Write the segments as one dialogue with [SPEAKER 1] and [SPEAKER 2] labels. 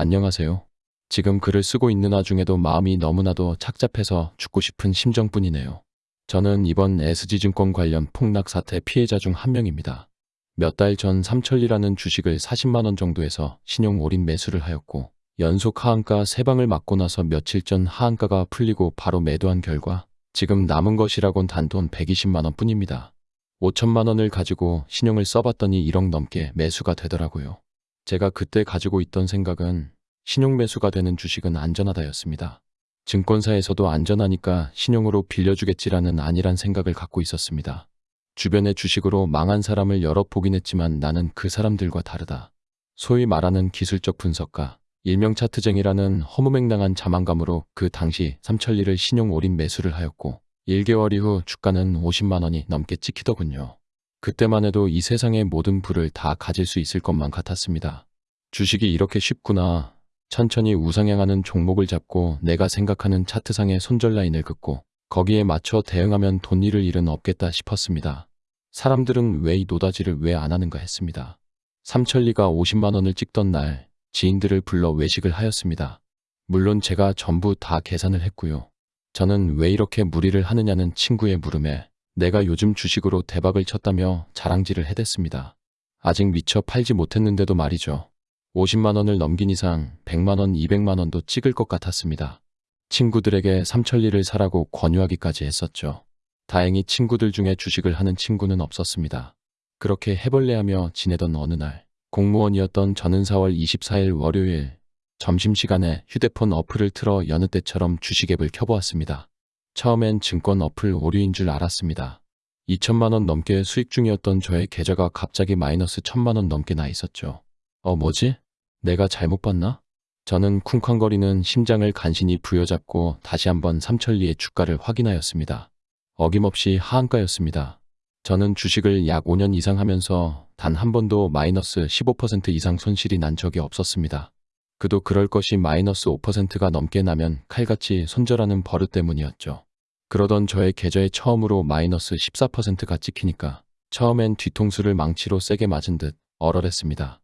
[SPEAKER 1] 안녕하세요. 지금 글을 쓰고 있는 와중에도 마음이 너무나도 착잡해서 죽고 싶은 심정뿐이네요. 저는 이번 SG증권 관련 폭락 사태 피해자 중 한 명입니다. 몇 달 전 삼천리라는 주식을 40만원 정도에서 신용 올인 매수를 하였고 연속 하한가 3방을 맞고 나서 며칠 전 하한가가 풀리고 바로 매도한 결과 지금 남은 것이라곤 단돈 120만원 뿐입니다. 5천만원을 가지고 신용을 써봤더니 1억 넘게 매수가 되더라고요. 제가 그때 가지고 있던 생각은 신용 매수가 되는 주식은 안전하다였습니다. 증권사에서도 안전하니까 신용으로 빌려주겠지라는 안일한 생각을 갖고 있었습니다. 주변의 주식으로 망한 사람을 여러 보긴 했지만 나는 그 사람들과 다르다. 소위 말하는 기술적 분석가, 일명 차트쟁이라는 허무맹랑한 자만감으로 그 당시 삼천리를 신용 올인 매수를 하였고 1개월 이후 주가는 50만 원이 넘게 찍히더군요. 그때만 해도 이 세상의 모든 부를 다 가질 수 있을 것만 같았습니다. 주식이 이렇게 쉽구나. 천천히 우상향하는 종목을 잡고 내가 생각하는 차트상의 손절 라인을 긋고 거기에 맞춰 대응하면 돈 잃을 일은 없겠다 싶었습니다. 사람들은 왜 이 노다지를 왜 안 하는가 했습니다. 삼천리가 50만 원을 찍던 날 지인들을 불러 외식을 하였습니다. 물론 제가 전부 다 계산을 했고요. 저는 왜 이렇게 무리를 하느냐는 친구의 물음에 내가 요즘 주식으로 대박을 쳤다며 자랑질을 해댔습니다. 아직 미처 팔지 못했는데도 말이죠. 50만 원을 넘긴 이상 100만 원, 200만 원도 찍을 것 같았습니다. 친구들에게 삼천리를 사라고 권유하기까지 했었죠. 다행히 친구들 중에 주식을 하는 친구는 없었습니다. 그렇게 해벌레하며 지내던 어느 날 공무원이었던 저는 4월 24일 월요일 점심시간에 휴대폰 어플을 틀어 여느 때처럼 주식앱을 켜보았습니다. 처음엔 증권 어플 오류인 줄 알았습니다. 2천만 원 넘게 수익 중이었던 저의 계좌가 갑자기 마이너스 1천만 원 넘게 나 있었죠. 어 뭐지? 내가 잘못 봤나? 저는 쿵쾅거리는 심장을 간신히 부여잡고 다시 한번 삼천리의 주가를 확인하였습니다. 어김없이 하한가였습니다. 저는 주식을 약 5년 이상 하면서 단 한 번도 마이너스 15% 이상 손실이 난 적이 없었습니다. 그도 그럴 것이 마이너스 5%가 넘게 나면 칼같이 손절하는 버릇 때문이었죠. 그러던 저의 계좌에 처음으로 마이너스 14%가 찍히니까 처음엔 뒤통수를 망치로 세게 맞은 듯 얼얼했습니다.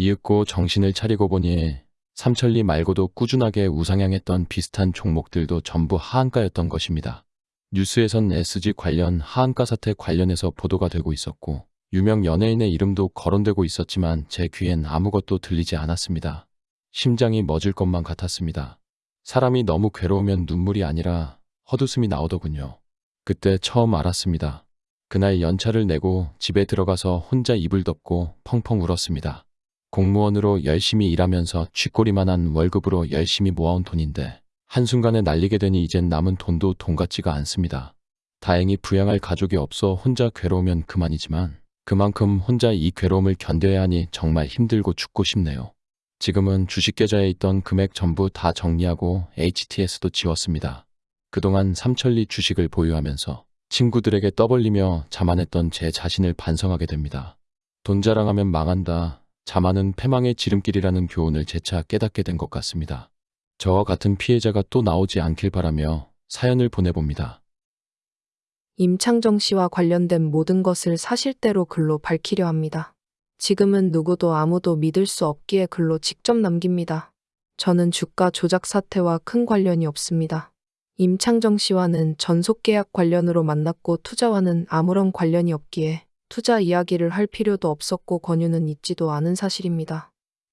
[SPEAKER 1] 이윽고 정신을 차리고 보니 삼천리 말고도 꾸준하게 우상향했던 비슷한 종목들도 전부 하한가였던 것입니다. 뉴스에선 SG 관련 하한가 사태 관련해서 보도가 되고 있었고 유명 연예인의 이름도 거론되고 있었지만 제 귀엔 아무것도 들리지 않았습니다. 심장이 멎을 것만 같았습니다. 사람이 너무 괴로우면 눈물이 아니라 헛웃음이 나오더군요. 그때 처음 알았습니다. 그날 연차를 내고 집에 들어가서 혼자 이불 덮고 펑펑 울었습니다. 공무원으로 열심히 일하면서 쥐꼬리만한 월급으로 열심히 모아온 돈인데 한순간에 날리게 되니 이젠 남은 돈도 돈 같지가 않습니다. 다행히 부양할 가족이 없어 혼자 괴로우면 그만이지만 그만큼 혼자 이 괴로움을 견뎌야 하니 정말 힘들고 죽고 싶네요. 지금은 주식 계좌에 있던 금액 전부 다 정리하고 HTS도 지웠습니다. 그동안 삼천리 주식을 보유하면서 친구들에게 떠벌리며 자만했던 제 자신을 반성하게 됩니다. 돈 자랑하면 망한다. 자만은 패망의 지름길이라는 교훈을 재차 깨닫게 된 것 같습니다. 저와 같은 피해자가 또 나오지 않길 바라며 사연을 보내봅니다.
[SPEAKER 2] 임창정 씨와 관련된 모든 것을 사실대로 글로 밝히려 합니다. 지금은 누구도 아무도 믿을 수 없기에 글로 직접 남깁니다. 저는 주가 조작 사태와 큰 관련이 없습니다. 임창정 씨와는 전속 계약 관련으로 만났고 투자와는 아무런 관련이 없기에 투자 이야기를 할 필요도 없었고 권유는 있지도 않은 사실입니다.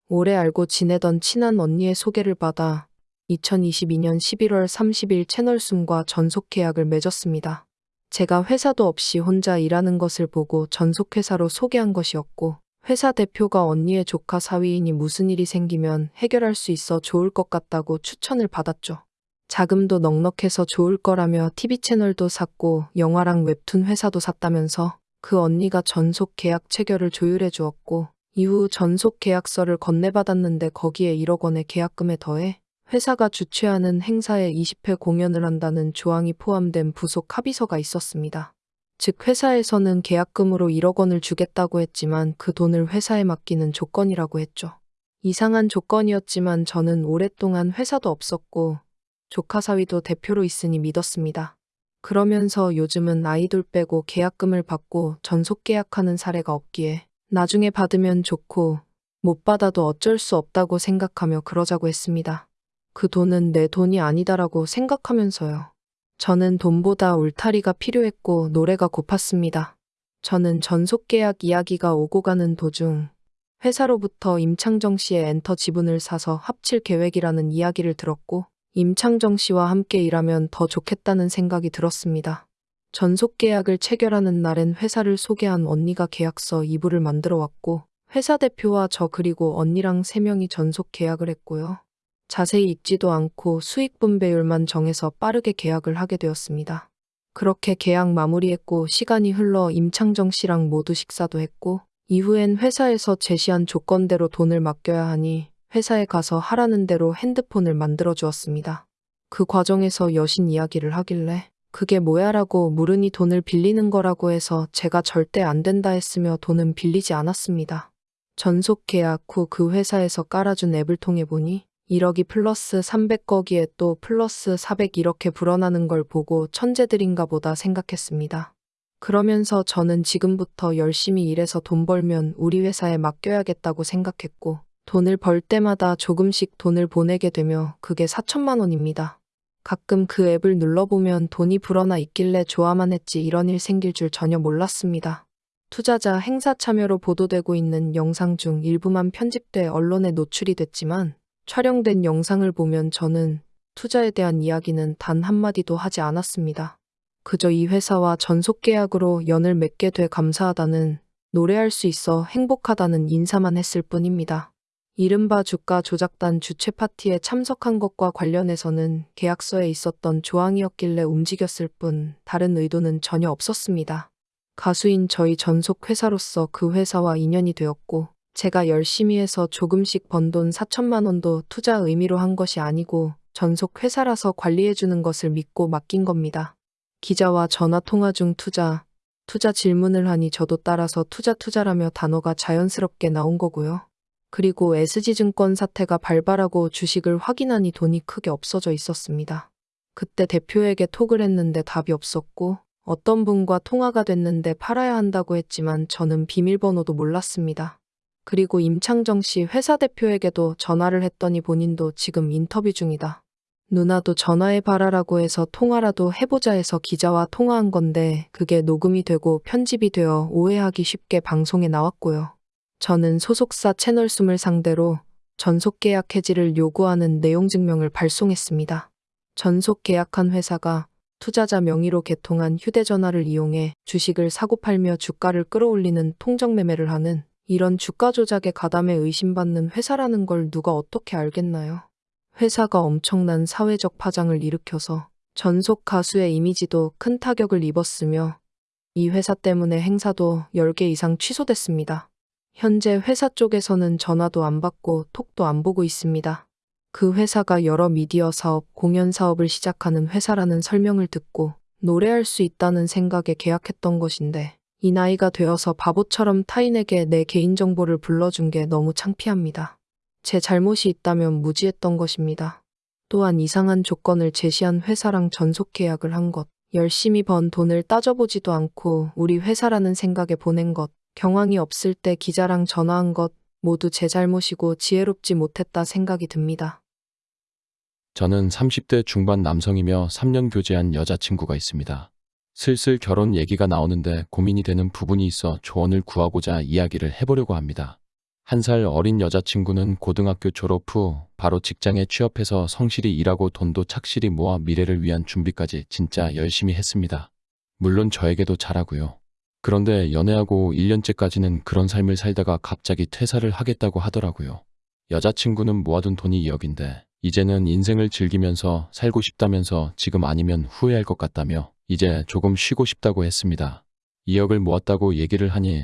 [SPEAKER 2] 오래 알고 지내던 친한 언니의 소개를 받아 2022년 11월 30일 채널숨과 전속 계약을 맺었습니다. 제가 회사도 없이 혼자 일하는 것을 보고 전속회사로 소개한 것이었고 회사 대표가 언니의 조카 사위이니 무슨 일이 생기면 해결할 수 있어 좋을 것 같다고 추천을 받았죠. 자금도 넉넉해서 좋을 거라며 TV 채널도 샀고 영화랑 웹툰 회사도 샀다면서 그 언니가 전속 계약 체결을 조율해 주었고 이후 전속 계약서를 건네받았는데 거기에 1억 원의 계약금에 더해 회사가 주최하는 행사에 20회 공연을 한다는 조항이 포함된 부속 합의서가 있었습니다. 즉 회사에서는 계약금으로 1억 원을 주겠다고 했지만 그 돈을 회사에 맡기는 조건이라고 했죠. 이상한 조건이었지만 저는 오랫동안 회사도 없었고 조카 사위도 대표로 있으니 믿었습니다. 그러면서 요즘은 아이돌 빼고 계약금을 받고 전속 계약하는 사례가 없기에 나중에 받으면 좋고 못 받아도 어쩔 수 없다고 생각하며 그러자고 했습니다. 그 돈은 내 돈이 아니다라고 생각하면서요. 저는 돈보다 울타리가 필요했고 노래가 고팠습니다. 저는 전속 계약 이야기가 오고 가는 도중 회사로부터 임창정 씨의 엔터 지분을 사서 합칠 계획이라는 이야기를 들었고 임창정 씨와 함께 일하면 더 좋겠다는 생각이 들었습니다. 전속 계약을 체결하는 날엔 회사를 소개한 언니가 계약서 2부를 만들어 왔고 회사 대표와 저 그리고 언니랑 3명이 전속 계약을 했고요. 자세히 읽지도 않고 수익 분배율만 정해서 빠르게 계약을 하게 되었습니다. 그렇게 계약 마무리했고 시간이 흘러 임창정 씨랑 모두 식사도 했고 이후엔 회사에서 제시한 조건대로 돈을 맡겨야 하니 회사에 가서 하라는 대로 핸드폰을 만들어 주었습니다. 그 과정에서 여신 이야기를 하길래 그게 뭐야 라고 물으니 돈을 빌리는 거라고 해서 제가 절대 안 된다 했으며 돈은 빌리지 않았습니다. 전속 계약 후 그 회사에서 깔아준 앱을 통해 보니 1억이 플러스 300 거기에 또 플러스 400 이렇게 불어나는 걸 보고 천재들인가 보다 생각했습니다. 그러면서 저는 지금부터 열심히 일해서 돈 벌면 우리 회사에 맡겨야겠다고 생각했고 돈을 벌 때마다 조금씩 돈을 보내게 되며 그게 4천만 원입니다. 가끔 그 앱을 눌러보면 돈이 불어나 있길래 좋아만 했지 이런 일 생길 줄 전혀 몰랐습니다. 투자자 행사 참여로 보도되고 있는 영상 중 일부만 편집돼 언론에 노출이 됐지만 촬영된 영상을 보면 저는 투자에 대한 이야기는 단 한마디도 하지 않았습니다. 그저 이 회사와 전속 계약으로 연을 맺게 돼 감사하다는 노래할 수 있어 행복하다는 인사만 했을 뿐입니다. 이른바 주가 조작단 주최 파티에 참석한 것과 관련해서는 계약서에 있었던 조항이었길래 움직였을 뿐 다른 의도는 전혀 없었습니다. 가수인 저희 전속 회사로서 그 회사와 인연이 되었고 제가 열심히 해서 조금씩 번 돈 4천만 원도 투자 의미로 한 것이 아니고 전속 회사라서 관리해주는 것을 믿고 맡긴 겁니다. 기자와 전화 통화 중 투자, 투자 질문을 하니 저도 따라서 투자 투자라며 단어가 자연스럽게 나온 거고요. 그리고 SG증권 사태가 발발하고 주식을 확인하니 돈이 크게 없어져 있었습니다. 그때 대표에게 톡을 했는데 답이 없었고 어떤 분과 통화가 됐는데 팔아야 한다고 했지만 저는 비밀번호도 몰랐습니다. 그리고 임창정 씨 회사 대표에게도 전화를 했더니 본인도 지금 인터뷰 중이다. 누나도 전화해 봐라라고 해서 통화라도 해보자 해서 기자와 통화한 건데 그게 녹음이 되고 편집이 되어 오해하기 쉽게 방송에 나왔고요. 저는 소속사 채널숨을 상대로 전속 계약 해지를 요구하는 내용 증명을 발송했습니다. 전속 계약한 회사가 투자자 명의로 개통한 휴대전화를 이용해 주식을 사고 팔며 주가를 끌어올리는 통정매매를 하는 이런 주가 조작에 가담해 의심받는 회사라는 걸 누가 어떻게 알겠나요? 회사가 엄청난 사회적 파장을 일으켜서 전속 가수의 이미지도 큰 타격을 입었으며 이 회사 때문에 행사도 10개 이상 취소됐습니다. 현재 회사 쪽에서는 전화도 안 받고 톡도 안 보고 있습니다. 그 회사가 여러 미디어 사업, 공연 사업을 시작하는 회사라는 설명을 듣고 노래할 수 있다는 생각에 계약했던 것인데 이 나이가 되어서 바보처럼 타인에게 내 개인정보를 불러준 게 너무 창피합니다. 제 잘못이 있다면 무지했던 것입니다. 또한 이상한 조건을 제시한 회사랑 전속 계약을 한 것, 열심히 번 돈을 따져보지도 않고 우리 회사라는 생각에 보낸 것, 경황이 없을 때 기자랑 전화한 것, 모두 제 잘못이고 지혜롭지 못했다 생각이 듭니다.
[SPEAKER 1] 저는 30대 중반 남성이며 3년 교제한 여자친구가 있습니다. 슬슬 결혼 얘기가 나오는데 고민이 되는 부분이 있어 조언을 구하고자 이야기를 해보려고 합니다. 한 살 어린 여자친구는 고등학교 졸업 후 바로 직장에 취업해서 성실히 일하고 돈도 착실히 모아 미래를 위한 준비까지 진짜 열심히 했습니다. 물론 저에게도 잘하고요. 그런데 연애하고 1년째까지는 그런 삶을 살다가 갑자기 퇴사를 하겠다고 하더라고요. 여자친구는 모아둔 돈이 2억인데 이제는 인생을 즐기면서 살고 싶다면서 지금 아니면 후회할 것 같다며 이제 조금 쉬고 싶다고 했습니다. 2억을 모았다고 얘기를 하니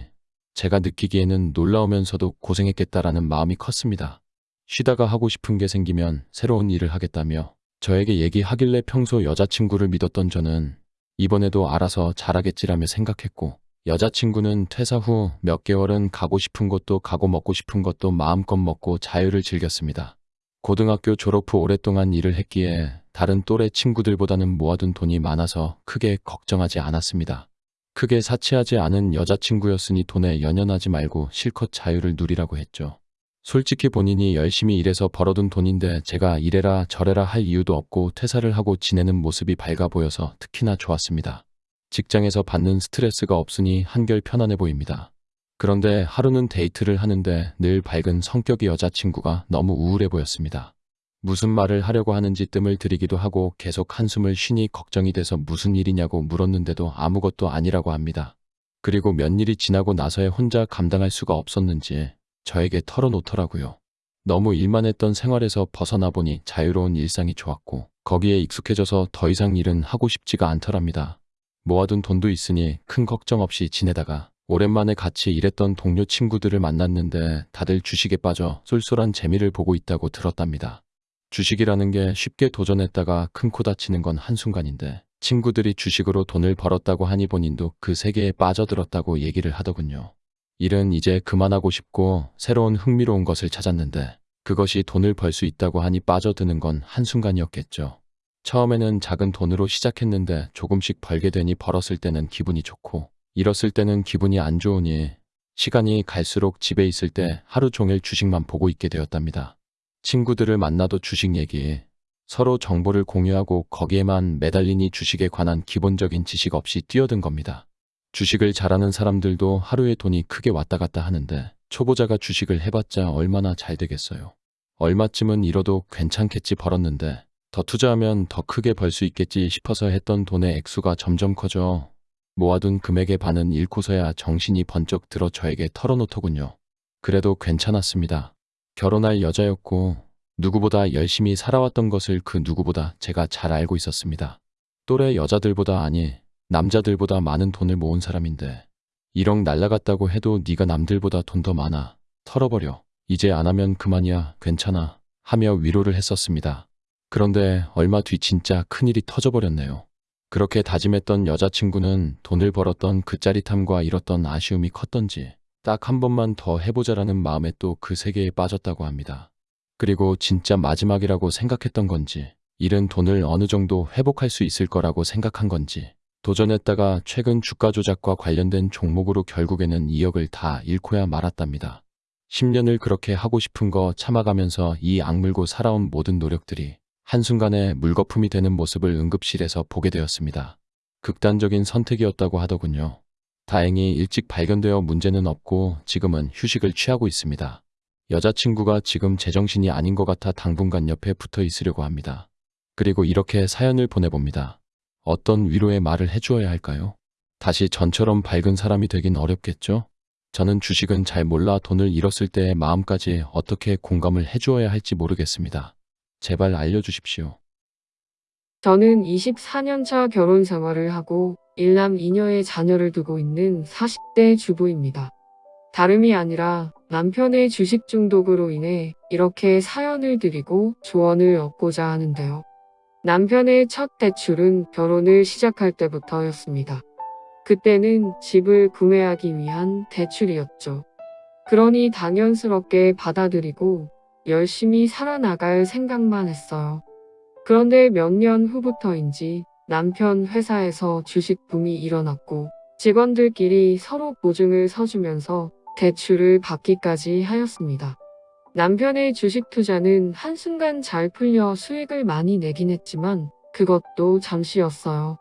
[SPEAKER 1] 제가 느끼기에는 놀라우면서도 고생했겠다라는 마음이 컸습니다. 쉬다가 하고 싶은 게 생기면 새로운 일을 하겠다며 저에게 얘기하길래 평소 여자친구를 믿었던 저는 이번에도 알아서 잘하겠지라며 생각했고 여자친구는 퇴사 후 몇 개월은 가고 싶은 곳도 가고 먹고 싶은 것도 마음껏 먹고 자유를 즐겼습니다. 고등학교 졸업 후 오랫동안 일을 했기에 다른 또래 친구들보다는 모아둔 돈이 많아서 크게 걱정하지 않았습니다. 크게 사치하지 않은 여자친구였으니 돈에 연연하지 말고 실컷 자유를 누리라고 했죠. 솔직히 본인이 열심히 일해서 벌어둔 돈인데 제가 이래라 저래라 할 이유도 없고 퇴사를 하고 지내는 모습이 밝아 보여서 특히나 좋았습니다. 직장에서 받는 스트레스가 없으니 한결 편안해 보입니다. 그런데 하루는 데이트를 하는데 늘 밝은 성격의 여자친구가 너무 우울해 보였습니다. 무슨 말을 하려고 하는지 뜸을 들이기도 하고 계속 한숨을 쉬니 걱정이 돼서 무슨 일이냐고 물었는데도 아무것도 아니라고 합니다. 그리고 몇 일이 지나고 나서야 혼자 감당할 수가 없었는지 저에게 털어놓더라고요. 너무 일만 했던 생활에서 벗어나 보니 자유로운 일상이 좋았고 거기에 익숙해져서 더 이상 일은 하고 싶지가 않더랍니다. 모아둔 돈도 있으니 큰 걱정 없이 지내다가 오랜만에 같이 일했던 동료 친구들을 만났는데 다들 주식에 빠져 쏠쏠한 재미를 보고 있다고 들었답니다. 주식이라는 게 쉽게 도전했다가 큰 코 다치는 건 한순간인데 친구들이 주식으로 돈을 벌었다고 하니 본인도 그 세계에 빠져들었다고 얘기를 하더군요. 일은 이제 그만하고 싶고 새로운 흥미로운 것을 찾았는데 그것이 돈을 벌 수 있다고 하니 빠져드는 건 한순간이었겠죠. 처음에는 작은 돈으로 시작했는데 조금씩 벌게 되니 벌었을 때는 기분이 좋고 잃었을 때는 기분이 안 좋으니 시간이 갈수록 집에 있을 때 하루 종일 주식만 보고 있게 되었답니다. 친구들을 만나도 주식 얘기, 서로 정보를 공유하고 거기에만 매달리니 주식에 관한 기본적인 지식 없이 뛰어든 겁니다. 주식을 잘하는 사람들도 하루에 돈이 크게 왔다 갔다 하는데 초보자가 주식을 해봤자 얼마나 잘 되겠어요. 얼마쯤은 잃어도 괜찮겠지 벌었는데 더 투자하면 더 크게 벌 수 있겠지 싶어서 했던 돈의 액수가 점점 커져 모아둔 금액의 반은 잃고서야 정신이 번쩍 들어 저에게 털어놓더군요. 그래도 괜찮았습니다. 결혼할 여자였고 누구보다 열심히 살아왔던 것을 그 누구보다 제가 잘 알고 있었습니다. 또래 여자들보다 아니 남자들보다 많은 돈을 모은 사람인데 1억 날라갔다고 해도 네가 남들보다 돈 더 많아. 털어버려. 이제 안 하면 그만이야. 괜찮아. 하며 위로를 했었습니다. 그런데 얼마 뒤 진짜 큰일이 터져버렸네요. 그렇게 다짐했던 여자친구는 돈을 벌었던 그 짜릿함과 잃었던 아쉬움이 컸던지 딱 한 번만 더 해보자라는 마음에 또 그 세계에 빠졌다고 합니다. 그리고 진짜 마지막이라고 생각했던 건지 잃은 돈을 어느 정도 회복할 수 있을 거라고 생각한 건지 도전했다가 최근 주가 조작과 관련된 종목으로 결국에는 2억을 다 잃고야 말았답니다. 10년을 그렇게 하고 싶은 거 참아가면서 이 악물고 살아온 모든 노력들이 한순간에 물거품이 되는 모습을 응급실에서 보게 되었습니다. 극단적인 선택이었다고 하더군요. 다행히 일찍 발견되어 문제는 없고 지금은 휴식을 취하고 있습니다. 여자친구가 지금 제정신이 아닌 것 같아 당분간 옆에 붙어 있으려고 합니다. 그리고 이렇게 사연을 보내봅니다. 어떤 위로의 말을 해주어야 할까요? 다시 전처럼 밝은 사람이 되긴 어렵겠죠? 저는 주식은 잘 몰라 돈을 잃었을 때의 마음까지 어떻게 공감을 해주어야 할지 모르겠습니다. 제발 알려주십시오.
[SPEAKER 3] 저는 24년차 결혼 생활을 하고 일남 2녀의 자녀를 두고 있는 40대 주부입니다. 다름이 아니라 남편의 주식 중독으로 인해 이렇게 사연을 드리고 조언을 얻고자 하는데요. 남편의 첫 대출은 결혼을 시작할 때부터였습니다. 그때는 집을 구매하기 위한 대출이었죠. 그러니 당연스럽게 받아들이고 열심히 살아나갈 생각만 했어요. 그런데 몇 년 후부터인지 남편 회사에서 주식 붐이 일어났고 직원들끼리 서로 보증을 서주면서 대출을 받기까지 하였습니다. 남편의 주식 투자는 한순간 잘 풀려 수익을 많이 내긴 했지만 그것도 잠시였어요.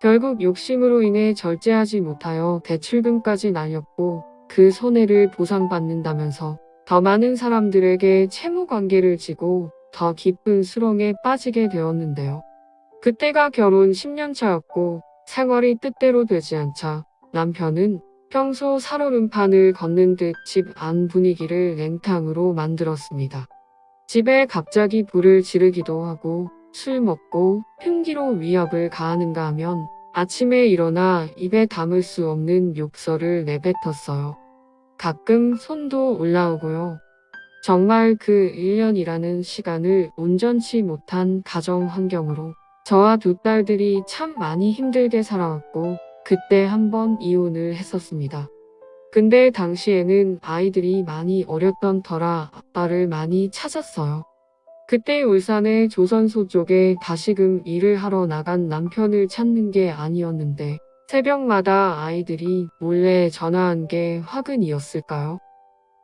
[SPEAKER 3] 결국 욕심으로 인해 절제하지 못하여 대출금까지 날렸고 그 손해를 보상받는다면서 더 많은 사람들에게 채무 관계를 지고 더 깊은 수렁에 빠지게 되었는데요. 그때가 결혼 10년 차였고 생활이 뜻대로 되지 않자 남편은 평소 살얼음판을 걷는 듯 집 안 분위기를 냉탕으로 만들었습니다. 집에 갑자기 불을 지르기도 하고 술 먹고 흉기로 위협을 가하는가 하면 아침에 일어나 입에 담을 수 없는 욕설을 내뱉었어요. 가끔 손도 올라오고요. 정말 그 1년이라는 시간을 온전치 못한 가정 환경으로 저와 두 딸들이 참 많이 힘들게 살아왔고 그때 한번 이혼을 했었습니다. 근데 당시에는 아이들이 많이 어렸던 터라 아빠를 많이 찾았어요. 그때 울산의 조선소 쪽에 다시금 일을 하러 나간 남편을 찾는 게 아니었는데 새벽마다 아이들이 몰래 전화한 게 화근이었을까요?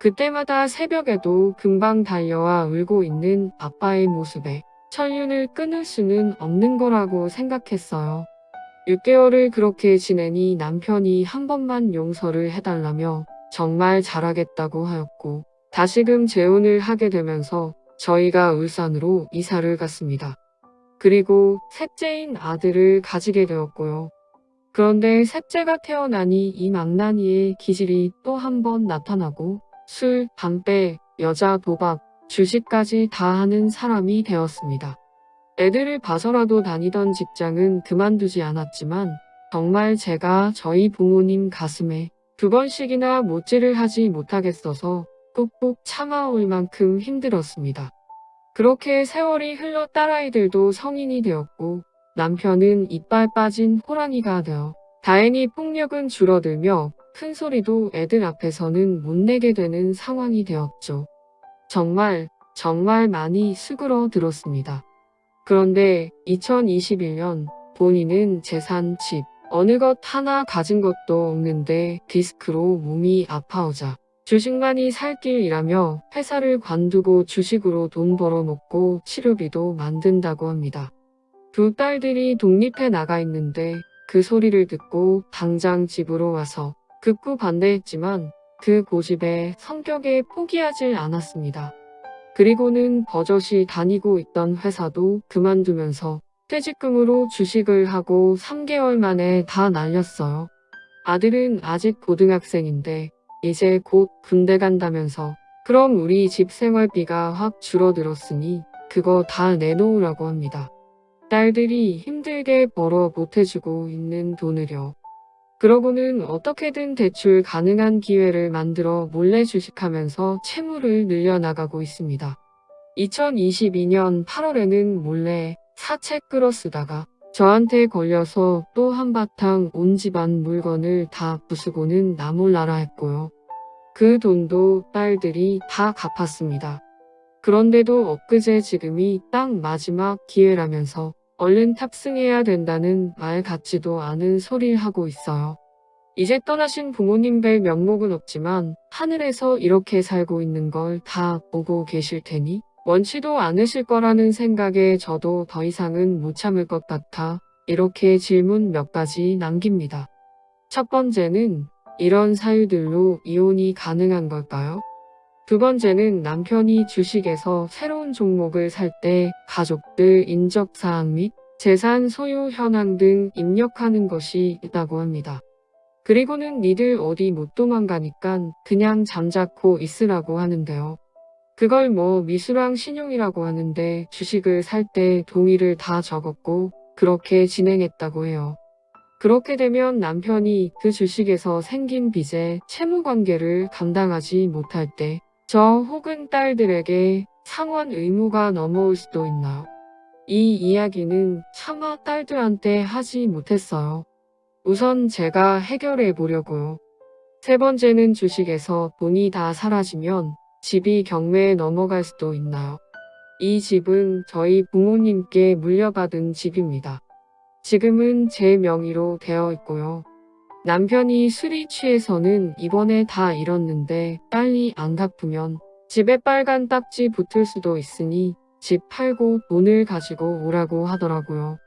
[SPEAKER 3] 그때마다 새벽에도 금방 달려와 울고 있는 아빠의 모습에 천륜을 끊을 수는 없는 거라고 생각했어요. 6개월을 그렇게 지내니 남편이 한 번만 용서를 해달라며 정말 잘하겠다고 하였고 다시금 재혼을 하게 되면서 저희가 울산으로 이사를 갔습니다. 그리고 셋째인 아들을 가지게 되었고요. 그런데 셋째가 태어나니 이 망나니의 기질이 또 한 번 나타나고 술, 담배, 여자 도박, 주식까지 다 하는 사람이 되었습니다. 애들을 봐서라도 다니던 직장은 그만두지 않았지만 정말 제가 저희 부모님 가슴에 두 번씩이나 못질을 하지 못하겠어서 꾹꾹 참아올 만큼 힘들었습니다. 그렇게 세월이 흘러 딸아이들도 성인이 되었고 남편은 이빨 빠진 호랑이가 되어 다행히 폭력은 줄어들며 큰 소리도 애들 앞에서는 못 내게 되는 상황이 되었죠. 정말 정말 많이 수그러 들었습니다. 그런데 2021년 본인은 재산, 집, 어느 것 하나 가진 것도 없는데 디스크로 몸이 아파오자 주식만이 살 길이라며 회사를 관두고 주식으로 돈 벌어놓고 치료비도 만든다고 합니다. 두 딸들이 독립해 나가 있는데 그 소리를 듣고 당장 집으로 와서 극구 반대했지만 그 고집에 성격에 포기하질 않았습니다. 그리고는 버젓이 다니고 있던 회사도 그만두면서 퇴직금으로 주식을 하고 3개월 만에 다 날렸어요. 아들은 아직 고등학생인데 이제 곧 군대 간다면서 그럼 우리 집 생활비가 확 줄어들었으니 그거 다 내놓으라고 합니다. 딸들이 힘들게 벌어 못해주고 있는 돈을요. 그러고는 어떻게든 대출 가능한 기회를 만들어 몰래 주식하면서 채무를 늘려나가고 있습니다. 2022년 8월에는 몰래 사채 끌어 쓰다가 저한테 걸려서 또 한바탕 온 집안 물건을 다 부수고는 나몰라라 했고요. 그 돈도 딸들이 다 갚았습니다. 그런데도 엊그제 지금이 딱 마지막 기회라면서 얼른 탑승해야 된다는 말 같지도 않은 소리를 하고 있어요. 이제 떠나신 부모님 뵐 면목은 없지만 하늘에서 이렇게 살고 있는 걸 다 보고 계실 테니 원치도 않으실 거라는 생각에 저도 더 이상은 못 참을 것 같아 이렇게 질문 몇 가지 남깁니다. 첫 번째는 이런 사유들로 이혼이 가능한 걸까요? 두 번째는 남편이 주식에서 새로운 종목을 살 때 가족들 인적사항 및 재산 소유 현황 등 입력하는 것이 있다고 합니다. 그리고는 니들 어디 못 도망가니깐 그냥 잠자코 있으라고 하는데요. 그걸 뭐 미수랑 신용이라고 하는데 주식을 살 때 동의를 다 적었고 그렇게 진행했다고 해요. 그렇게 되면 남편이 그 주식에서 생긴 빚에 채무 관계를 감당하지 못할 때 저 혹은 딸들에게 상환 의무가 넘어올 수도 있나요? 이 이야기는 차마 딸들한테 하지 못했어요. 우선 제가 해결해 보려고요. 세 번째는 주식에서 돈이 다 사라지면 집이 경매에 넘어갈 수도 있나요? 이 집은 저희 부모님께 물려받은 집입니다. 지금은 제 명의로 되어 있고요. 남편이 술이 취해서는 이번에 다 잃었는데 빨리 안 갚으면 집에 빨간 딱지 붙을 수도 있으니 집 팔고 돈을 가지고 오라고 하더라고요.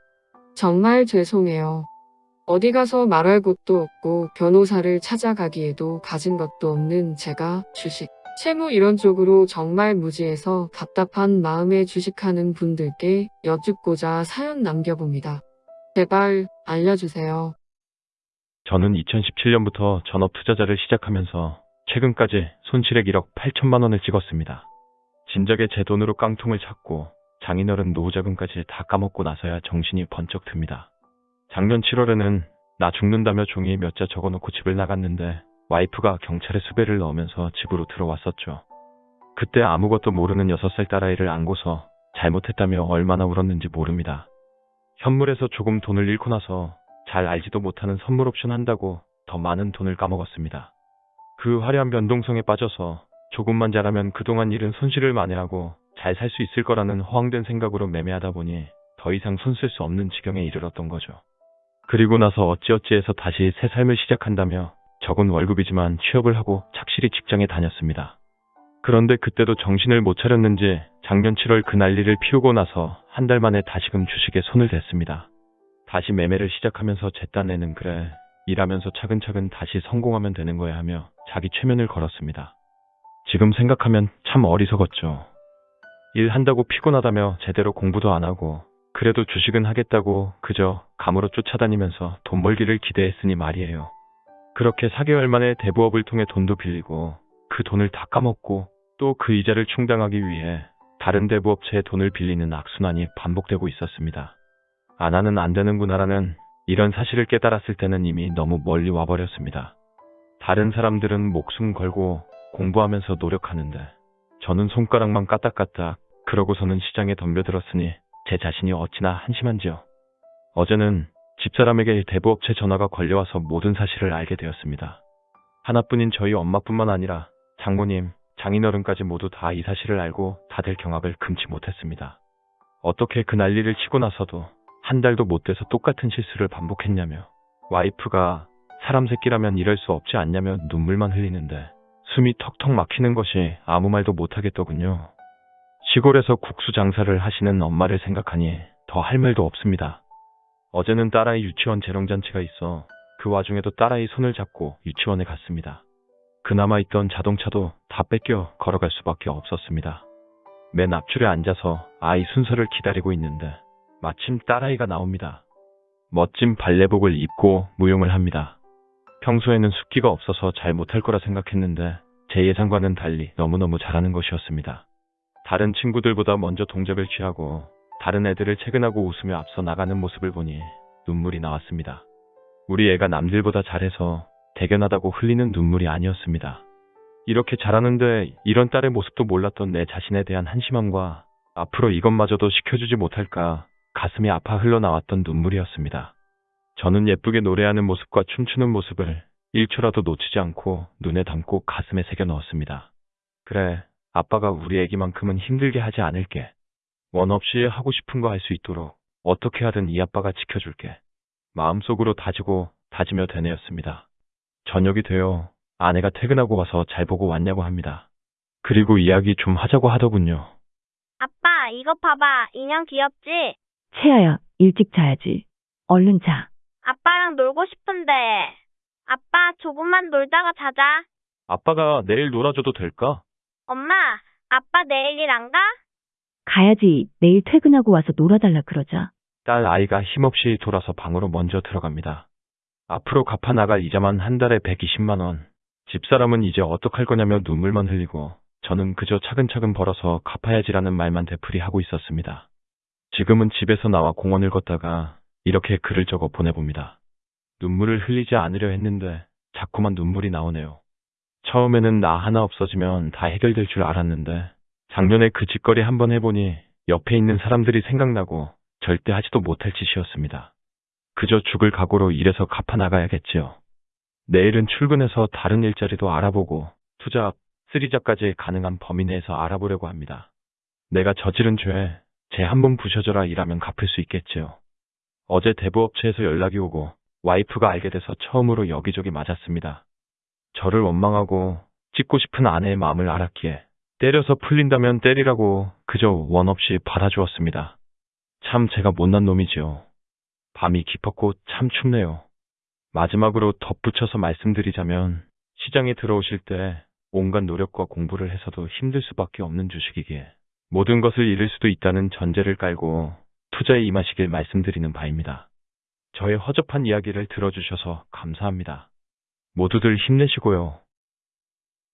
[SPEAKER 3] 정말 죄송해요. 어디 가서 말할 곳도 없고 변호사를 찾아가기에도 가진 것도 없는 제가 주식, 채무 이런 쪽으로 정말 무지해서 답답한 마음에 주식하는 분들께 여쭙고자 사연 남겨봅니다. 제발 알려주세요.
[SPEAKER 4] 저는 2017년부터 전업 투자자를 시작하면서 최근까지 손실액 1억 8천만 원을 찍었습니다. 진작에 제 돈으로 깡통을 찼고 장인어른 노후자금까지 다 까먹고 나서야 정신이 번쩍 듭니다. 작년 7월에는 나 죽는다며 종이에 몇 자 적어놓고 집을 나갔는데 와이프가 경찰에 수배를 넣으면서 집으로 들어왔었죠. 그때 아무것도 모르는 6살 딸아이를 안고서 잘못했다며 얼마나 울었는지 모릅니다. 현물에서 조금 돈을 잃고 나서 잘 알지도 못하는 선물 옵션 한다고 더 많은 돈을 까먹었습니다. 그 화려한 변동성에 빠져서 조금만 잘하면 그동안 잃은 손실을 만회하고 잘 살 수 있을 거라는 허황된 생각으로 매매하다 보니 더 이상 손쓸 수 없는 지경에 이르렀던 거죠. 그리고 나서 어찌어찌해서 다시 새 삶을 시작한다며 적은 월급이지만 취업을 하고 착실히 직장에 다녔습니다.
[SPEAKER 1] 그런데 그때도 정신을 못 차렸는지 작년 7월 그 난리를 피우고 나서 한 달 만에 다시금 주식에 손을 댔습니다. 다시 매매를 시작하면서 제 딴에는 그래 일하면서 차근차근 다시 성공하면 되는 거야 하며 자기 최면을 걸었습니다. 지금 생각하면 참 어리석었죠. 일한다고 피곤하다며 제대로 공부도 안 하고 그래도 주식은 하겠다고 그저 감으로 쫓아다니면서 돈 벌기를 기대했으니 말이에요. 그렇게 4개월 만에 대부업을 통해 돈도 빌리고 그 돈을 다 까먹고 또 그 이자를 충당하기 위해 다른 대부업체에 돈을 빌리는 악순환이 반복되고 있었습니다. 안 하는 안 되는구나라는 이런 사실을 깨달았을 때는 이미 너무 멀리 와버렸습니다. 다른 사람들은 목숨 걸고 공부하면서 노력하는데 저는 손가락만 까딱까딱 그러고서는 시장에 덤벼들었으니 제 자신이 어찌나 한심한지요. 어제는 집사람에게 대부업체 전화가 걸려와서 모든 사실을 알게 되었습니다. 하나뿐인 저희 엄마뿐만 아니라 장모님, 장인어른까지 모두 다 이 사실을 알고 다들 경악을 금치 못했습니다. 어떻게 그 난리를 치고 나서도 한 달도 못 돼서 똑같은 실수를 반복했냐며 와이프가 사람 새끼라면 이럴 수 없지 않냐며 눈물만 흘리는데 숨이 턱턱 막히는 것이 아무 말도 못하겠더군요. 시골에서 국수 장사를 하시는 엄마를 생각하니 더 할 말도 없습니다. 어제는 딸아이 유치원 재롱잔치가 있어 그 와중에도 딸아이 손을 잡고 유치원에 갔습니다. 그나마 있던 자동차도 다 뺏겨 걸어갈 수밖에 없었습니다. 맨 앞줄에 앉아서 아이 순서를 기다리고 있는데 마침 딸아이가 나옵니다. 멋진 발레복을 입고 무용을 합니다. 평소에는 숫기가 없어서 잘 못할 거라 생각했는데 제 예상과는 달리 너무너무 잘하는 것이었습니다. 다른 친구들보다 먼저 동작을 취하고 다른 애들을 체근하고 웃으며 앞서 나가는 모습을 보니 눈물이 나왔습니다. 우리 애가 남들보다 잘해서 대견하다고 흘리는 눈물이 아니었습니다. 이렇게 잘하는데 이런 딸의 모습도 몰랐던 내 자신에 대한 한심함과 앞으로 이것마저도 시켜주지 못할까 가슴이 아파 흘러나왔던 눈물이었습니다. 저는 예쁘게 노래하는 모습과 춤추는 모습을 1초라도 놓치지 않고 눈에 담고 가슴에 새겨 넣었습니다. 그래, 아빠가 우리 애기만큼은 힘들게 하지 않을게. 원 없이 하고 싶은 거 할 수 있도록 어떻게 하든 이 아빠가 지켜줄게. 마음속으로 다지고 다지며 되뇌었습니다. 저녁이 되어 아내가 퇴근하고 와서 잘 보고 왔냐고 합니다. 그리고 이야기 좀 하자고 하더군요.
[SPEAKER 5] 아빠, 이거 봐봐. 인형 귀엽지?
[SPEAKER 6] 채아야, 일찍 자야지. 얼른 자.
[SPEAKER 5] 아빠랑 놀고 싶은데. 아빠, 조금만 놀다가 자자.
[SPEAKER 1] 아빠가 내일 놀아줘도 될까?
[SPEAKER 5] 엄마, 아빠 내일 일 안 가?
[SPEAKER 6] 가야지. 내일 퇴근하고 와서 놀아달라 그러자.
[SPEAKER 1] 딸 아이가 힘없이 돌아서 방으로 먼저 들어갑니다. 앞으로 갚아 나갈 이자만 한 달에 120만 원. 집사람은 이제 어떡할 거냐며 눈물만 흘리고 저는 그저 차근차근 벌어서 갚아야지라는 말만 되풀이하고 있었습니다. 지금은 집에서 나와 공원을 걷다가 이렇게 글을 적어 보내봅니다. 눈물을 흘리지 않으려 했는데 자꾸만 눈물이 나오네요. 처음에는 나 하나 없어지면 다 해결될 줄 알았는데 작년에 그 짓거리 한번 해보니 옆에 있는 사람들이 생각나고 절대 하지도 못할 짓이었습니다. 그저 죽을 각오로 일해서 갚아 나가야겠지요. 내일은 출근해서 다른 일자리도 알아보고 투잡, 쓰리잡까지 가능한 범위 내에서 알아보려고 합니다. 내가 저지른 죄, 제한번 부셔져라 일하면 갚을 수 있겠지요. 어제 대부업체에서 연락이 오고 와이프가 알게 돼서 처음으로 여기저기 맞았습니다. 저를 원망하고 찍고 싶은 아내의 마음을 알았기에 때려서 풀린다면 때리라고 그저 원 없이 받아주었습니다. 참 제가 못난 놈이지요. 밤이 깊었고 참 춥네요. 마지막으로 덧붙여서 말씀드리자면 시장에 들어오실 때 온갖 노력과 공부를 해서도 힘들 수밖에 없는 주식이기에 모든 것을 잃을 수도 있다는 전제를 깔고 투자에 임하시길 말씀드리는 바입니다. 저의 허접한 이야기를 들어주셔서 감사합니다. 모두들 힘내시고요.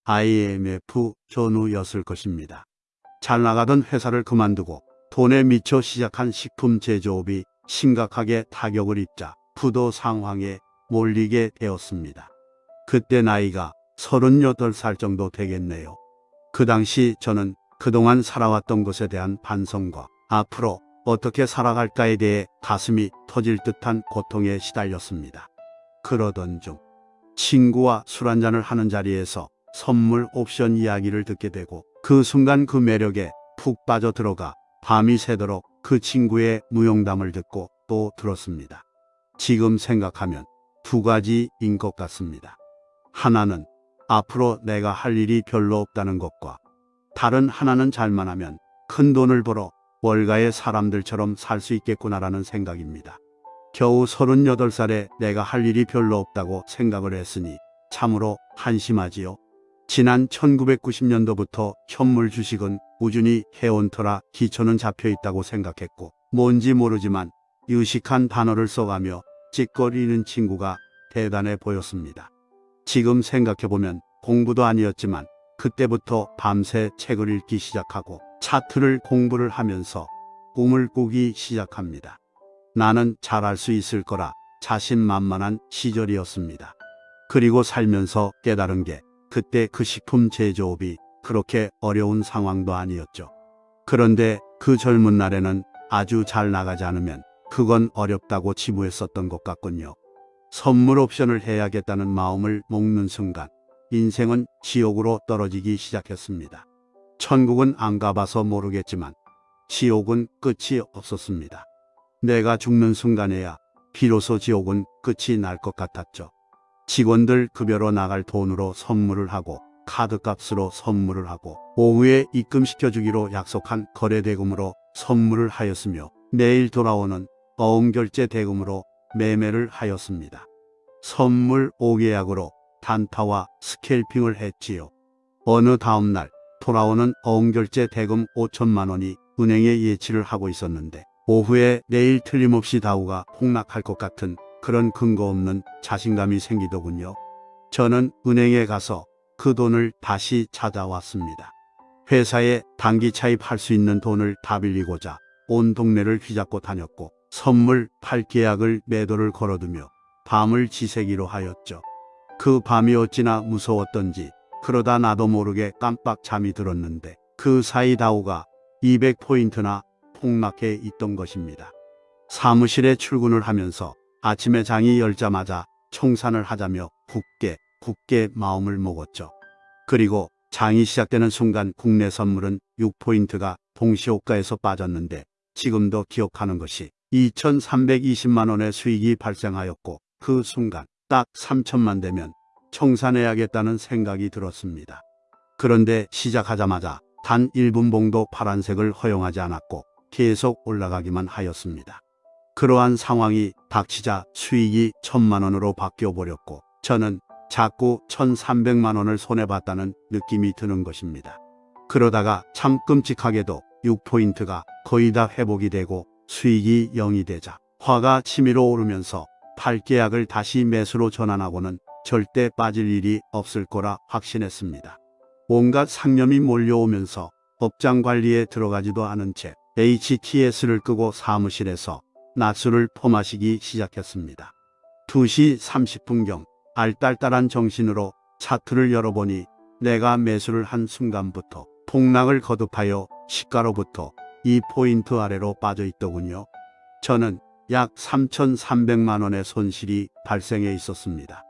[SPEAKER 7] IMF 전후였을 것입니다. 잘 나가던 회사를 그만두고 돈에 미쳐 시작한 식품 제조업이 심각하게 타격을 입자 부도 상황에 몰리게 되었습니다. 그때 나이가 38살 정도 되겠네요. 그 당시 저는 그동안 살아왔던 것에 대한 반성과 앞으로 어떻게 살아갈까에 대해 가슴이 터질 듯한 고통에 시달렸습니다. 그러던 중 친구와 술 한잔을 하는 자리에서 선물 옵션 이야기를 듣게 되고 그 순간 그 매력에 푹 빠져 들어가 밤이 새도록 그 친구의 무용담을 듣고 또 들었습니다. 지금 생각하면 두 가지인 것 같습니다. 하나는 앞으로 내가 할 일이 별로 없다는 것과 다른 하나는 잘만 하면 큰 돈을 벌어 월가의 사람들처럼 살 수 있겠구나라는 생각입니다. 겨우 38살에 내가 할 일이 별로 없다고 생각을 했으니 참으로 한심하지요. 지난 1990년도부터 현물 주식은 꾸준히 해온 터라 기초는 잡혀 있다고 생각했고 뭔지 모르지만 유식한 단어를 써가며 찌꺼리는 친구가 대단해 보였습니다. 지금 생각해보면 공부도 아니었지만 그때부터 밤새 책을 읽기 시작하고 차트를 공부를 하면서 꿈을 꾸기 시작합니다. 나는 잘할 수 있을 거라 자신만만한 시절이었습니다. 그리고 살면서 깨달은 게 그때 그 식품 제조업이 그렇게 어려운 상황도 아니었죠. 그런데 그 젊은 날에는 아주 잘 나가지 않으면 그건 어렵다고 지부했었던 것 같군요. 선물 옵션을 해야겠다는 마음을 먹는 순간 인생은 지옥으로 떨어지기 시작했습니다. 천국은 안 가봐서 모르겠지만 지옥은 끝이 없었습니다. 내가 죽는 순간에야 비로소 지옥은 끝이 날 것 같았죠. 직원들 급여로 나갈 돈으로 선물을 하고 카드값으로 선물을 하고 오후에 입금시켜 주기로 약속한 거래 대금으로 선물을 하였으며 내일 돌아오는 어음결제 대금으로 매매를 하였습니다. 선물 5계약으로 단타와 스캘핑을 했지요. 어느 다음날 돌아오는 어음결제 대금 5천만 원이 은행에 예치를 하고 있었는데 오후에 내일 틀림없이 다우가 폭락할 것 같은 그런 근거 없는 자신감이 생기더군요. 저는 은행에 가서 그 돈을 다시 찾아왔습니다. 회사에 단기 차입할 수 있는 돈을 다 빌리고자 온 동네를 휘잡고 다녔고 선물 팔 계약을 매도를 걸어두며 밤을 지새기로 하였죠. 그 밤이 어찌나 무서웠던지 그러다 나도 모르게 깜빡 잠이 들었는데 그 사이 다우가 200포인트나 폭락해 있던 것입니다. 사무실에 출근을 하면서 아침에 장이 열자마자 청산을 하자며 굳게 굳게 마음을 먹었죠. 그리고 장이 시작되는 순간 국내 선물은 6포인트가 동시호가에서 빠졌는데 지금도 기억하는 것이 2,320만 원의 수익이 발생하였고 그 순간 딱 3천만 되면 청산해야겠다는 생각이 들었습니다. 그런데 시작하자마자 단 1분 봉도 파란색을 허용하지 않았고 계속 올라가기만 하였습니다. 그러한 상황이 닥치자 수익이 천만 원으로 바뀌어 버렸고 저는 자꾸 1,300만 원을 손해봤다는 느낌이 드는 것입니다. 그러다가 참 끔찍하게도 6포인트가 거의 다 회복이 되고 수익이 0이 되자 화가 치밀어 오르면서 팔계약을 다시 매수로 전환하고는 절대 빠질 일이 없을 거라 확신했습니다. 온갖 상념이 몰려오면서 업장 관리에 들어가지도 않은 채 HTS를 끄고 사무실에서 낮술을 퍼마시기 시작했습니다. 2시 30분경 알딸딸한 정신으로 차트를 열어보니 내가 매수를 한 순간부터 폭락을 거듭하여 시가로부터 2포인트 아래로 빠져 있더군요. 저는 약 3,300만 원의 손실이 발생해 있었습니다.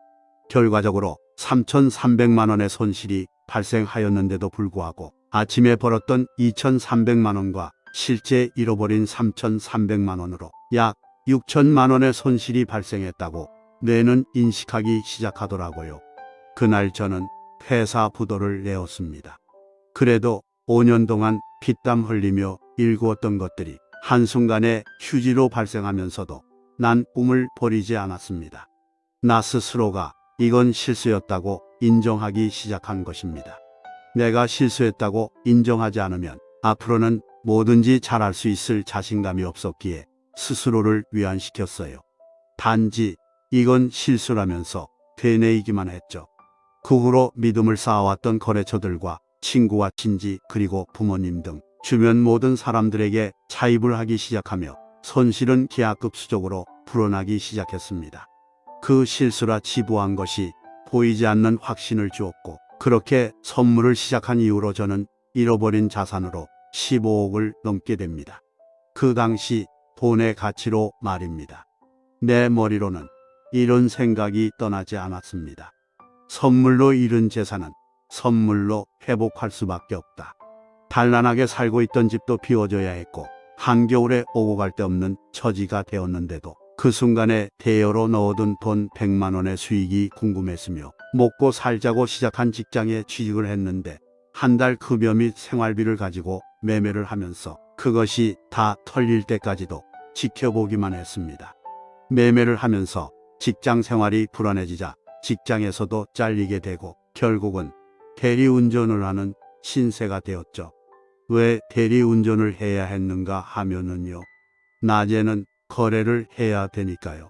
[SPEAKER 7] 결과적으로 3,300만 원의 손실이 발생하였는데도 불구하고 아침에 벌었던 2,300만 원과 실제 잃어버린 3,300만 원으로 약 6천만 원의 손실이 발생했다고 뇌는 인식하기 시작하더라고요. 그날 저는 회사 부도를 내었습니다. 그래도 5년 동안 피땀 흘리며 일구었던 것들이 한순간에 휴지로 발생하면서도 난 꿈을 버리지 않았습니다. 나 스스로가 이건 실수였다고 인정하기 시작한 것입니다. 내가 실수했다고 인정하지 않으면 앞으로는 뭐든지 잘할 수 있을 자신감이 없었기에 스스로를 위안시켰어요. 단지 이건 실수라면서 되뇌이기만 했죠. 그 후로 믿음을 쌓아왔던 거래처들과 친구와 친지 그리고 부모님 등 주변 모든 사람들에게 차입을 하기 시작하며 손실은 기하급수적으로 불어나기 시작했습니다. 그 실수라 지부한 것이 보이지 않는 확신을 주었고 그렇게 선물을 시작한 이후로 저는 잃어버린 자산으로 15억을 넘게 됩니다. 그 당시 돈의 가치로 말입니다. 내 머리로는 이런 생각이 떠나지 않았습니다. 선물로 잃은 재산은 선물로 회복할 수밖에 없다. 단란하게 살고 있던 집도 비워줘야 했고 한겨울에 오고 갈 데 없는 처지가 되었는데도 그 순간에 대여로 넣어둔 돈 100만 원의 수익이 궁금했으며 먹고 살자고 시작한 직장에 취직을 했는데 한 달 급여 및 생활비를 가지고 매매를 하면서 그것이 다 털릴 때까지도 지켜보기만 했습니다. 매매를 하면서 직장 생활이 불안해지자 직장에서도 잘리게 되고 결국은 대리운전을 하는 신세가 되었죠. 왜 대리운전을 해야 했는가 하면은요. 낮에는 거래를 해야 되니까요.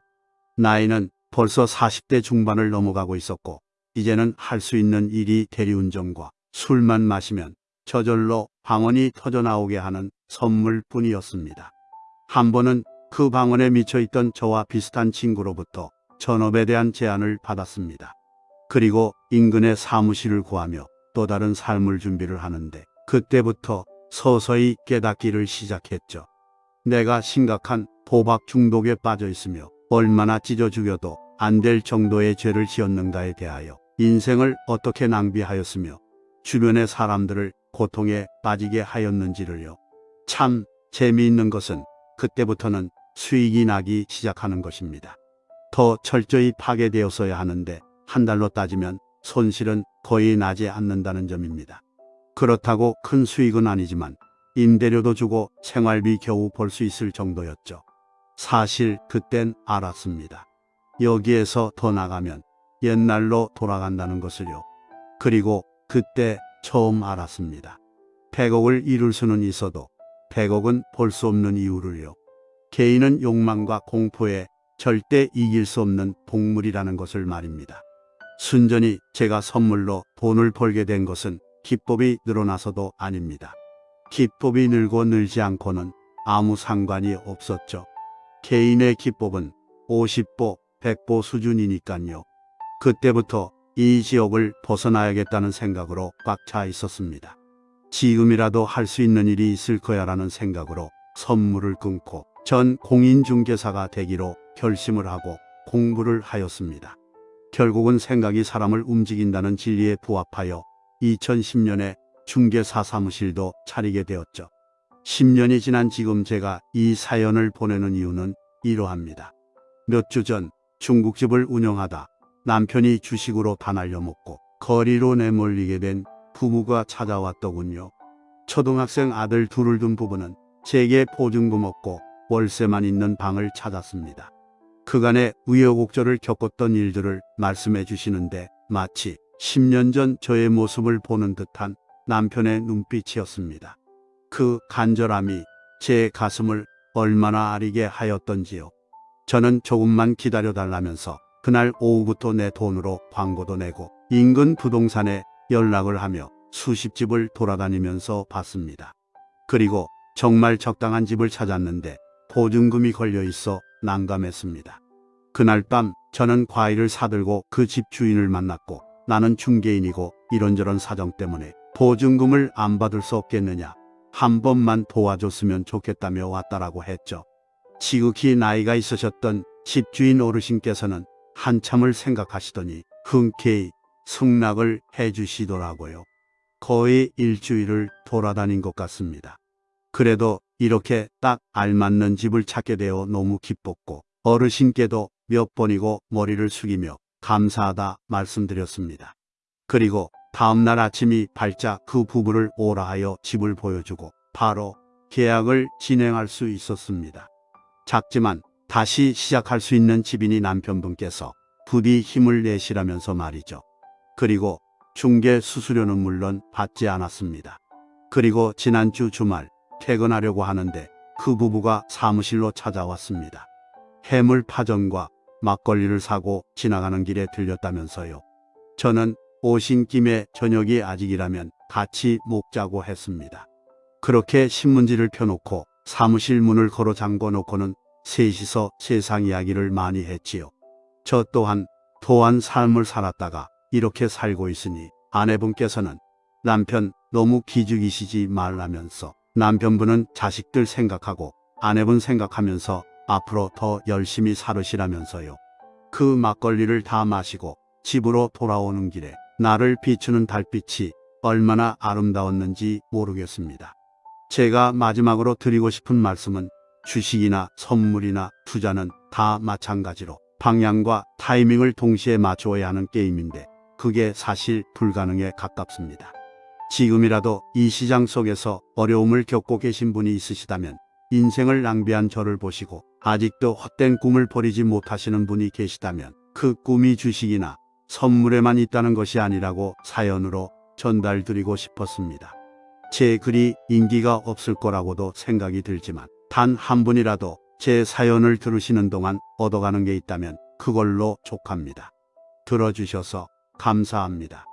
[SPEAKER 7] 나이는 벌써 40대 중반을 넘어가고 있었고 이제는 할 수 있는 일이 대리운전과 술만 마시면 저절로 방언이 터져나오게 하는 선물뿐이었습니다. 한 번은 그 방언에 미쳐있던 저와 비슷한 친구로부터 전업에 대한 제안을 받았습니다. 그리고 인근의 사무실을 구하며 또 다른 삶을 준비를 하는데 그때부터 서서히 깨닫기를 시작했죠. 내가 심각한 도박 중독에 빠져 있으며 얼마나 찢어 죽여도 안 될 정도의 죄를 지었는가에 대하여 인생을 어떻게 낭비하였으며 주변의 사람들을 고통에 빠지게 하였는지를요. 참 재미있는 것은 그때부터는 수익이 나기 시작하는 것입니다. 더 철저히 파괴되었어야 하는데 한 달로 따지면 손실은 거의 나지 않는다는 점입니다. 그렇다고 큰 수익은 아니지만 임대료도 주고 생활비 겨우 벌 수 있을 정도였죠. 사실 그땐 알았습니다. 여기에서 더 나가면 옛날로 돌아간다는 것을요. 그리고 그때 처음 알았습니다. 100억을 이룰 수는 있어도 100억은 벌 수 없는 이유를요. 개인은 욕망과 공포에 절대 이길 수 없는 동물이라는 것을 말입니다. 순전히 제가 선물로 돈을 벌게 된 것은 기법이 늘어나서도 아닙니다. 기법이 늘고 늘지 않고는 아무 상관이 없었죠. 개인의 기법은 50보, 100보 수준이니까요. 그때부터 이 지역을 벗어나야겠다는 생각으로 꽉차 있었습니다. 지금이라도 할 수 있는 일이 있을 거야라는 생각으로 선물을 끊고 전 공인중개사가 되기로 결심을 하고 공부를 하였습니다. 결국은 생각이 사람을 움직인다는 진리에 부합하여 2010년에 중개사 사무실도 차리게 되었죠. 10년이 지난 지금 제가 이 사연을 보내는 이유는 이러합니다. 몇 주 전 중국집을 운영하다 남편이 주식으로 다 날려먹고 거리로 내몰리게 된 부부가 찾아왔더군요. 초등학생 아들 둘을 둔 부부는 제게 보증금 없고 월세만 있는 방을 찾았습니다. 그간의 우여곡절을 겪었던 일들을 말씀해 주시는데 마치 10년 전 저의 모습을 보는 듯한 남편의 눈빛이었습니다. 그 간절함이 제 가슴을 얼마나 아리게 하였던지요. 저는 조금만 기다려 달라면서 그날 오후부터 내 돈으로 광고도 내고 인근 부동산에 연락을 하며 수십 집을 돌아다니면서 봤습니다. 그리고 정말 적당한 집을 찾았는데 보증금이 걸려 있어 난감했습니다. 그날 밤 저는 과일을 사들고 그 집 주인을 만났고 나는 중개인이고 이런저런 사정 때문에 보증금을 안 받을 수 없겠느냐. 한 번만 도와줬으면 좋겠다며 왔다라고 했죠. 지극히 나이가 있으셨던 집주인 어르신께서는 한참을 생각하시더니 흔쾌히 승낙을 해주시더라고요. 거의 일주일을 돌아다닌 것 같습니다. 그래도 이렇게 딱 알맞는 집을 찾게 되어 너무 기뻤고 어르신께도 몇 번이고 머리를 숙이며 감사하다 말씀드렸습니다. 그리고 다음날 아침이 밝자 그 부부를 오라 하여 집을 보여주고 바로 계약을 진행할 수 있었습니다. 작지만 다시 시작할 수 있는 집이니 남편분께서 부디 힘을 내시라면서 말이죠. 그리고 중개 수수료는 물론 받지 않았습니다. 그리고 지난주 주말 퇴근하려고 하는데 그 부부가 사무실로 찾아왔습니다. 해물 파전과 막걸리를 사고 지나가는 길에 들렸다면서요. 저는 오신 김에 저녁이 아직이라면 같이 먹자고 했습니다. 그렇게 신문지를 펴놓고 사무실 문을 걸어 잠궈 놓고는 셋이서 세상 이야기를 많이 했지요. 저 또한 도한 삶을 살았다가 이렇게 살고 있으니 아내분께서는 남편 너무 기죽이시지 말라면서 남편분은 자식들 생각하고 아내분 생각하면서 앞으로 더 열심히 살으시라면서요. 그 막걸리를 다 마시고 집으로 돌아오는 길에 나를 비추는 달빛이 얼마나 아름다웠는지 모르겠습니다. 제가 마지막으로 드리고 싶은 말씀은 주식이나 선물이나 투자는 다 마찬가지로 방향과 타이밍을 동시에 맞추어야 하는 게임인데 그게 사실 불가능에 가깝습니다. 지금이라도 이 시장 속에서 어려움을 겪고 계신 분이 있으시다면 인생을 낭비한 저를 보시고 아직도 헛된 꿈을 버리지 못하시는 분이 계시다면 그 꿈이 주식이나 선물에만 있다는 것이 아니라고 사연으로 전달드리고 싶었습니다. 제 글이 인기가 없을 거라고도 생각이 들지만 단 한 분이라도 제 사연을 들으시는 동안 얻어가는 게 있다면 그걸로 족합니다. 들어주셔서 감사합니다.